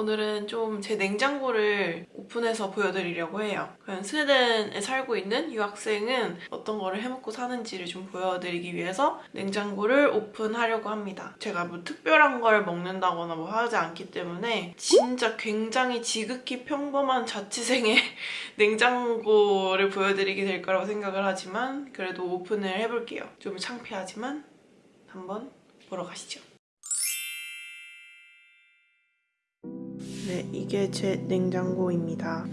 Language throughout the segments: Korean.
오늘은 좀 제 냉장고를 오픈해서 보여드리려고 해요. 그냥 스웨덴에 살고 있는 유학생은 어떤 거를 해먹고 사는지를 좀 보여드리기 위해서 냉장고를 오픈하려고 합니다. 제가 뭐 특별한 걸 먹는다거나 뭐 하지 않기 때문에 진짜 굉장히 지극히 평범한 자취생의 냉장고를 보여드리게 될 거라고 생각을 하지만 그래도 오픈을 해볼게요. 좀 창피하지만 한번 보러 가시죠. 네, 이게 제 냉장고입니다.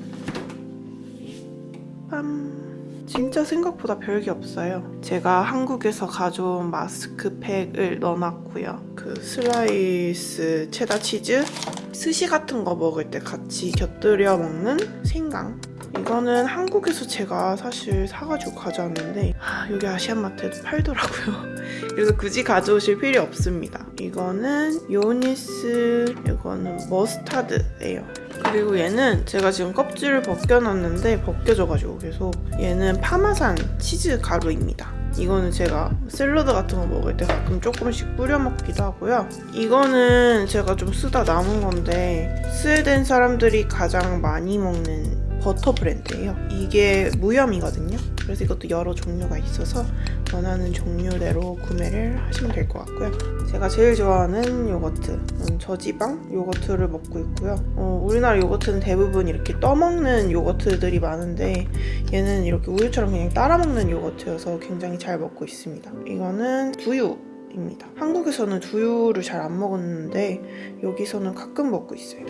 빰! 진짜 생각보다 별게 없어요. 제가 한국에서 가져온 마스크팩을 넣어놨고요. 그 슬라이스 체다 치즈, 스시 같은 거 먹을 때 같이 곁들여 먹는 생강. 이거는 한국에서 제가 사실 사가지고 가져왔는데 아, 여기 아시안마트에도 팔더라고요. 그래서 굳이 가져오실 필요 없습니다. 이거는 요니스, 이거는 머스타드예요. 그리고 얘는 제가 지금 껍질을 벗겨놨는데 벗겨져가지고 계속 얘는 파마산 치즈 가루입니다. 이거는 제가 샐러드 같은 거 먹을 때 가끔 조금씩 뿌려 먹기도 하고요. 이거는 제가 좀 쓰다 남은 건데 스웨덴 사람들이 가장 많이 먹는 버터 브랜드예요. 이게 무염이거든요. 그래서 이것도 여러 종류가 있어서 원하는 종류대로 구매를 하시면 될 것 같고요. 제가 제일 좋아하는 요거트, 음, 저지방 요거트를 먹고 있고요. 어, 우리나라 요거트는 대부분 이렇게 떠먹는 요거트들이 많은데 얘는 이렇게 우유처럼 그냥 따라 먹는 요거트여서 굉장히 잘 먹고 있습니다. 이거는 두유 입니다. 한국에서는 두유를 잘 안 먹었는데 여기서는 가끔 먹고 있어요.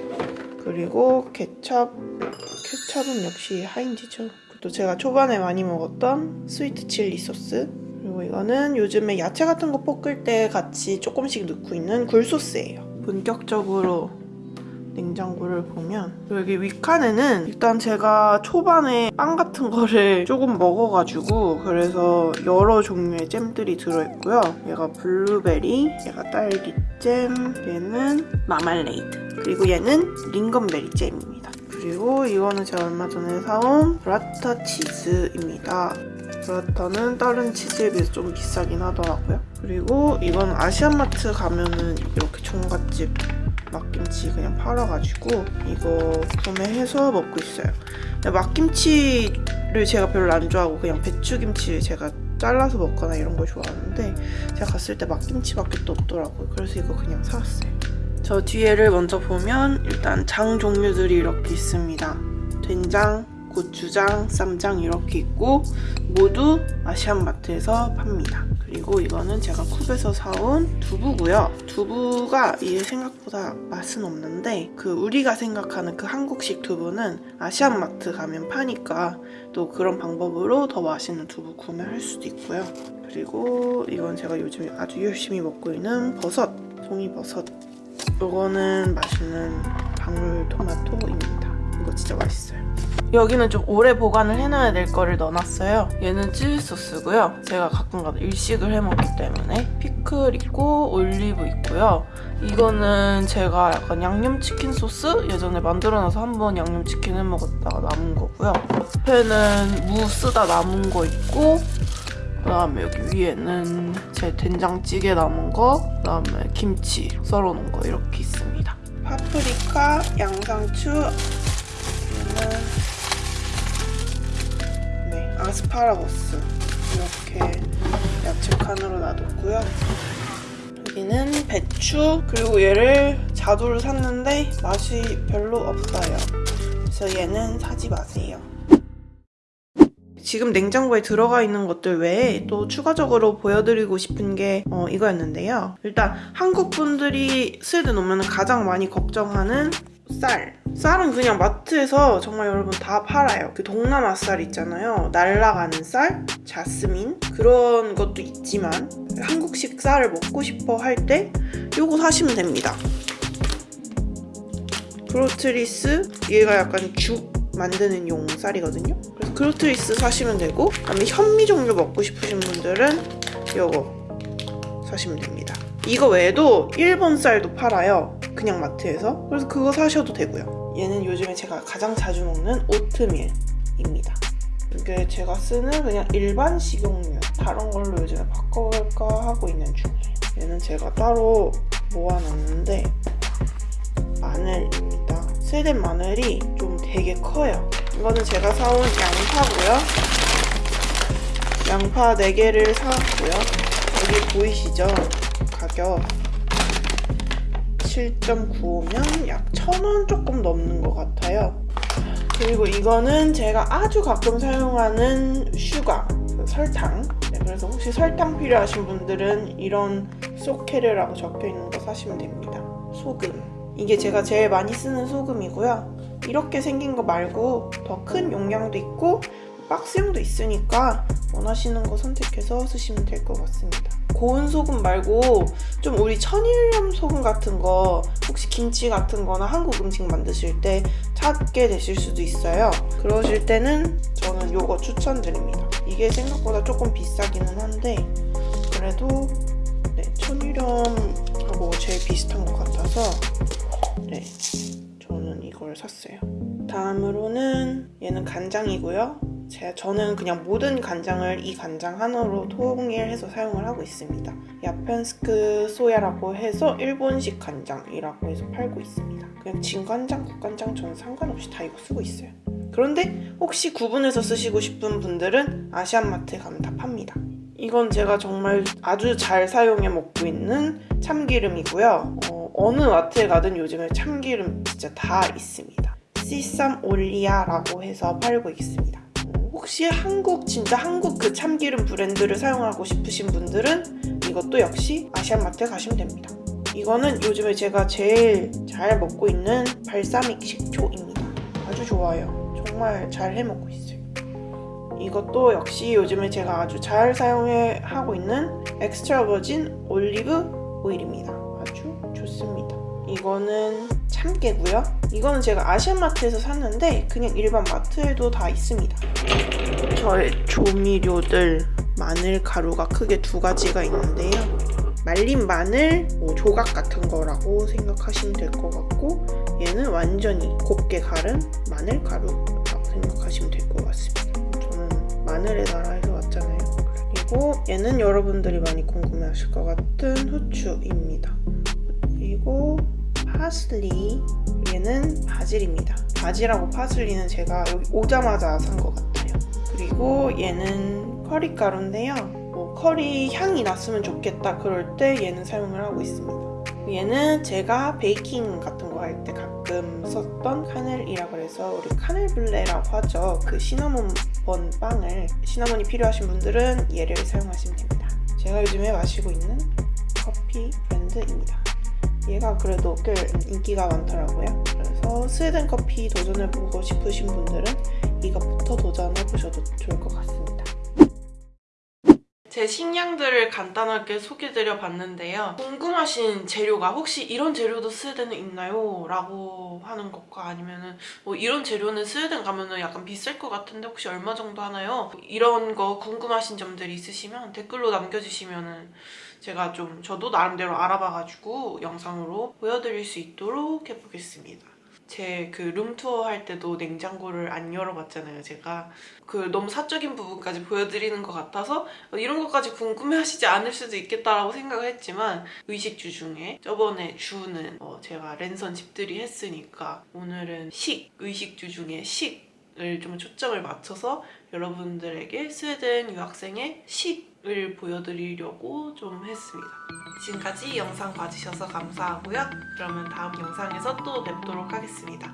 그리고 케첩, 케첩은 역시 하인즈죠. 또 제가 초반에 많이 먹었던 스위트 칠리 소스 그리고 이거는 요즘에 야채 같은 거 볶을 때 같이 조금씩 넣고 있는 굴소스예요. 본격적으로 냉장고를 보면 여기 윗칸에는 일단 제가 초반에 빵 같은 거를 조금 먹어가지고 그래서 여러 종류의 잼들이 들어있고요. 얘가 블루베리, 얘가 딸기잼, 얘는 마멀레이드 그리고 얘는 lingonberry 잼입니다. 그리고 이거는 제가 얼마 전에 사온 burrata 치즈입니다. burrata는 다른 치즈에 비해서 좀 비싸긴 하더라고요. 그리고 이건 아시안마트 가면은 이렇게 종갓집 막김치 그냥 팔아가지고 이거 구매해서 먹고 있어요. 막김치를 제가 별로 안 좋아하고 그냥 배추김치를 제가 잘라서 먹거나 이런 걸 좋아하는데 제가 갔을 때 막김치밖에 또 없더라고요. 그래서 이거 그냥 사왔어요. 저 뒤에를 먼저 보면 일단 장 종류들이 이렇게 있습니다. 된장, 고추장, 쌈장 이렇게 있고 모두 아시안마트에서 팝니다. 그리고 이거는 제가 쿱에서 사온 두부고요. 두부가 이게 생각보다 맛은 없는데 그 우리가 생각하는 그 한국식 두부는 아시안마트 가면 파니까 또 그런 방법으로 더 맛있는 두부 구매할 수도 있고요. 그리고 이건 제가 요즘 아주 열심히 먹고 있는 버섯, 송이버섯. 이거는 맛있는 방울 토마토입니다. 이거 진짜 맛있어요. 여기는 좀 오래 보관을 해놔야 될 거를 넣어놨어요. 얘는 치즈 소스고요. 제가 가끔가다 일식을 해먹기 때문에 피클 있고 올리브 있고요. 이거는 제가 약간 양념치킨 소스 예전에 만들어놔서 한 번 양념치킨 해먹었다가 남은 거고요. 옆에는 무 쓰다 남은 거 있고 그 다음에 여기 위에는 제 된장찌개 남은 거 그 다음에 김치 썰어놓은 거 이렇게 있습니다. 파프리카, 양상추, 얘는 네, 아스파라거스 이렇게 야채 칸으로 놔뒀고요. 여기는 배추 그리고 얘를 자두를 샀는데 맛이 별로 없어요. 그래서 얘는 사지 마세요. 지금 냉장고에 들어가 있는 것들 외에 또 추가적으로 보여드리고 싶은 게 어, 이거였는데요. 일단 한국 분들이 스웨덴 오면 가장 많이 걱정하는 쌀. 쌀은 그냥 마트에서 정말 여러분 다 팔아요. 그 동남아 쌀 있잖아요. 날라가는 쌀, 자스민 그런 것도 있지만 한국식 쌀을 먹고 싶어 할때 이거 사시면 됩니다. 프로트리스 얘가 약간 죽 만드는 용 쌀이거든요. 그래서 크로트리스 사시면 되고 그다음에 현미 종류 먹고 싶으신 분들은 이거 사시면 됩니다. 이거 외에도 일본 쌀도 팔아요. 그냥 마트에서. 그래서 그거 사셔도 되고요. 얘는 요즘에 제가 가장 자주 먹는 오트밀입니다. 이게 제가 쓰는 그냥 일반 식용유 다른 걸로 요즘에 바꿔볼까 하고 있는 중이에요. 얘는 제가 따로 모아놨는데 마늘입니다. 스웨덴 마늘이 좀 되게 커요. 이거는 제가 사온 양파고요. 양파 4개를 사왔고요. 여기 보이시죠? 가격 7.95면 약 1,000원 조금 넘는 것 같아요. 그리고 이거는 제가 아주 가끔 사용하는 sugar, 설탕. 네, 그래서 혹시 설탕 필요하신 분들은 이런 소케르라고 적혀 있는 거 사시면 됩니다. 소금. 이게 제가 제일 많이 쓰는 소금이고요. 이렇게 생긴 거 말고 더 큰 용량도 있고 박스형도 있으니까 원하시는 거 선택해서 쓰시면 될 것 같습니다. 고운 소금 말고 좀 우리 천일염 소금 같은 거 혹시 김치 같은 거나 한국 음식 만드실 때 찾게 되실 수도 있어요. 그러실 때는 저는 이거 추천드립니다. 이게 생각보다 조금 비싸기는 한데 그래도 네, 천일염하고 제일 비슷한 것 같아서 네, 샀어요. 다음으로는 얘는 간장이고요. 제가 저는 그냥 모든 간장을 이 간장 하나로 통일해서 사용을 하고 있습니다. 야펜스크 소야라고 해서 일본식 간장이라고 해서 팔고 있습니다. 그냥 진간장, 국간장 저는 상관없이 다 이거 쓰고 있어요. 그런데 혹시 구분해서 쓰시고 싶은 분들은 아시안마트에 가면 다 팝니다. 이건 제가 정말 아주 잘 사용해 먹고 있는 참기름이고요. 어, 느 마트에 가든 요즘에 참기름 진짜 다 있습니다. 씨쌈 올리아라고 해서 팔고 있습니다. 혹시 한국 진짜 한국 그 참기름 브랜드를 사용하고 싶으신 분들은 이것도 역시 아시안마트에 가시면 됩니다. 이거는 요즘에 제가 제일 잘 먹고 있는 발사믹 식초입니다. 아주 좋아요. 정말 잘 해먹고 있어요. 이것도 역시 요즘에 제가 아주 잘 사용해 하고 있는 엑스트라 버진 올리브 오일입니다. 아주 좋습니다. 이거는 참깨고요. 이거는 제가 아시안마트에서 샀는데 그냥 일반 마트에도 다 있습니다. 저의 조미료들 마늘 가루가 크게 두 가지가 있는데요. 말린 마늘 뭐 조각 같은 거라고 생각하시면 될 것 같고 얘는 완전히 곱게 갈은 마늘 가루라고 생각하시면 될 것 같습니다. 저는 마늘의 나라에서 왔잖아요. 그리고 얘는 여러분들이 많이 궁금해하실 것 같은 후추입니다. 그리고 파슬리 얘는 바질입니다. 바질하고 파슬리는 제가 여기 오자마자 산 것 같아요. 그리고 얘는 커리 가루인데요. 뭐 커리 향이 났으면 좋겠다 그럴 때 얘는 사용을 하고 있습니다. 얘는 제가 베이킹 같은 거 할 때 가끔 썼던 카넬이라고 해서 우리 카넬블레라고 하죠. 그 시나몬 번 빵을 시나몬이 필요하신 분들은 얘를 사용하시면 됩니다. 제가 요즘에 마시고 있는 커피 브랜드입니다. 얘가 그래도 꽤 인기가 많더라고요. 그래서 스웨덴 커피 도전해보고 싶으신 분들은 이것부터 도전해보셔도 좋을 것 같습니다. 제 식량들을 간단하게 소개드려 봤는데요. 궁금하신 재료가 혹시 이런 재료도 스웨덴에 있나요? 라고 하는 것과 아니면은 뭐 이런 재료는 스웨덴 가면은 약간 비쌀 것 같은데 혹시 얼마 정도 하나요? 이런 거 궁금하신 점들이 있으시면 댓글로 남겨주시면은 제가 좀 저도 나름대로 알아봐가지고 영상으로 보여드릴 수 있도록 해보겠습니다. 제 그 룸투어 할 때도 냉장고를 안 열어봤잖아요, 제가. 그 너무 사적인 부분까지 보여드리는 것 같아서 이런 것까지 궁금해하시지 않을 수도 있겠다라고 생각을 했지만 의식주 중에 저번에 주는 어 제가 랜선 집들이 했으니까 오늘은 식, 의식주 중에 식 을 좀 초점을 맞춰서 여러분들에게 스웨덴 유학생의 식 을 보여드리려고 좀 했습니다. 지금까지 영상 봐주셔서 감사하고요. 그러면 다음 영상에서 또 뵙도록 하겠습니다.